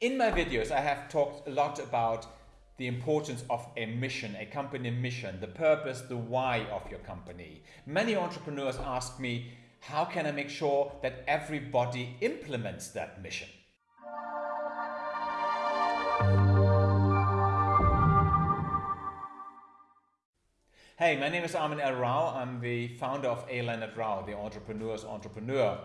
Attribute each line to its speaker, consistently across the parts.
Speaker 1: In my videos, I have talked a lot about the importance of a mission, a company mission, the purpose, the why of your company. Many entrepreneurs ask me, how can I make sure that everybody implements that mission? Hey, my name is Armin L. Rao. I'm the founder of A. Leonard Rao, the entrepreneur's entrepreneur.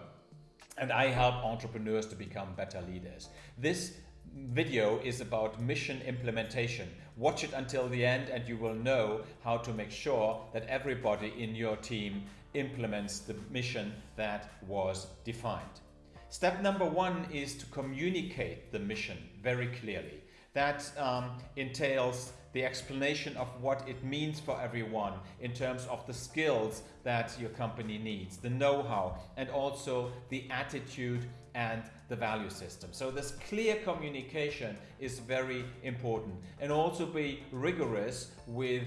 Speaker 1: And I help entrepreneurs to become better leaders. This video is about mission implementation. Watch it until the end and you will know how to make sure that everybody in your team implements the mission that was defined. Step number one is to communicate the mission very clearly. That um, entails the explanation of what it means for everyone in terms of the skills that your company needs, the know-how, and also the attitude and the value system. So this clear communication is very important and also be rigorous with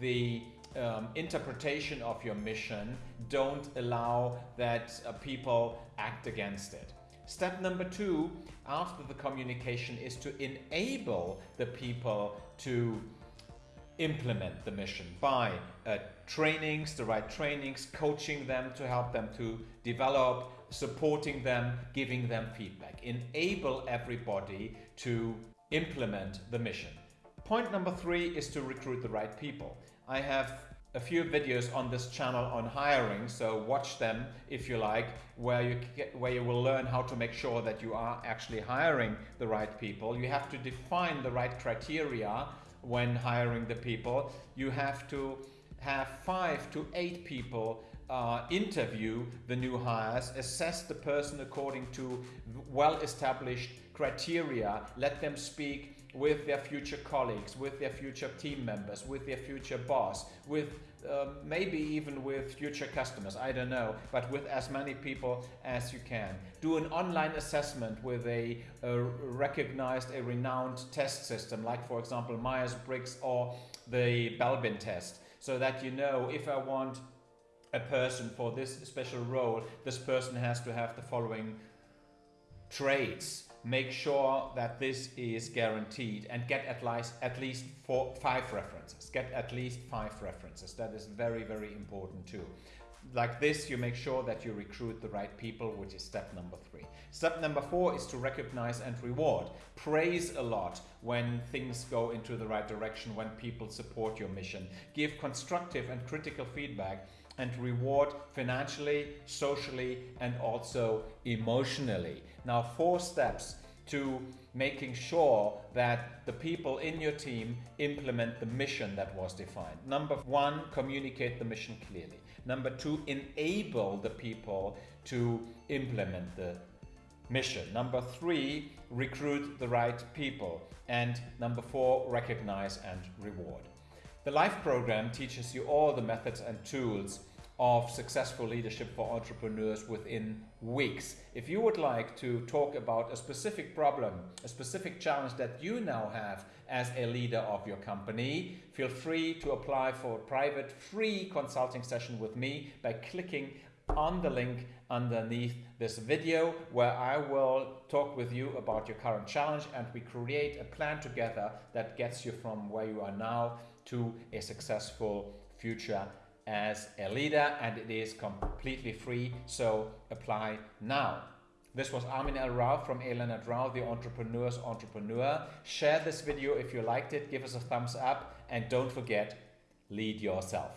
Speaker 1: the um, interpretation of your mission. Don't allow that uh, people act against it. Step number two, after the communication, is to enable the people to implement the mission by uh, trainings, the right trainings, coaching them to help them to develop, supporting them, giving them feedback. Enable everybody to implement the mission. Point number three is to recruit the right people. I have a few videos on this channel on hiring, so watch them if you like, where you get, where you will learn how to make sure that you are actually hiring the right people. You have to define the right criteria when hiring the people. You have to have five to eight people uh, interview the new hires, assess the person according to well-established criteria, let them speak with their future colleagues, with their future team members, with their future boss, with uh, maybe even with future customers, I don't know, but with as many people as you can. Do an online assessment with a, a recognized, a renowned test system, like for example Myers-Briggs or the Belbin test, so that you know if I want a person for this special role, this person has to have the following traits make sure that this is guaranteed and get at least at least four five references. Get at least five references. That is very very important too. Like this you make sure that you recruit the right people which is step number three. Step number four is to recognize and reward. Praise a lot when things go into the right direction when people support your mission. Give constructive and critical feedback and reward financially, socially, and also emotionally. Now, four steps to making sure that the people in your team implement the mission that was defined. Number one, communicate the mission clearly. Number two, enable the people to implement the mission. Number three, recruit the right people. And number four, recognize and reward. The LIFE program teaches you all the methods and tools of successful leadership for entrepreneurs within weeks. If you would like to talk about a specific problem, a specific challenge that you now have as a leader of your company, feel free to apply for a private free consulting session with me by clicking on the link underneath this video where I will talk with you about your current challenge and we create a plan together that gets you from where you are now to a successful future as a leader and it is completely free, so apply now. This was Armin L. Rao from A. Leonard Rao, the entrepreneur's entrepreneur. Share this video if you liked it, give us a thumbs up and don't forget, lead yourself.